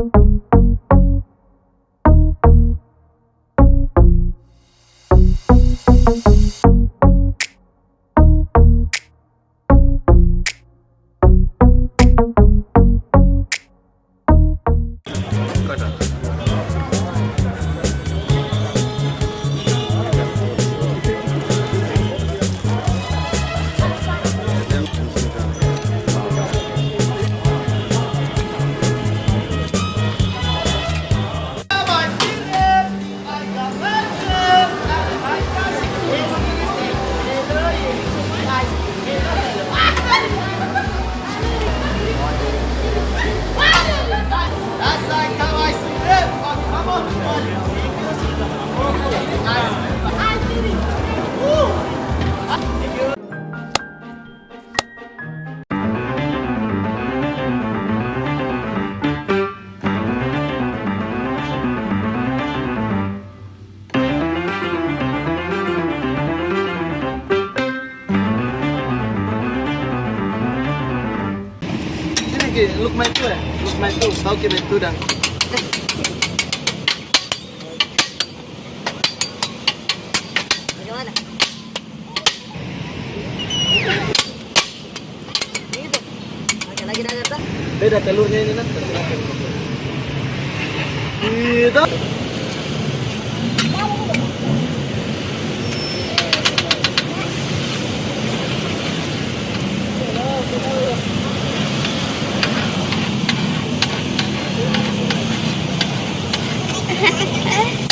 Got it. Look my two ya, look my two, tahu kita itu dah. Bagaimana? Gitu. Oke, lagi dah kata. Beda telurnya ini nanti. Gitu. 哎。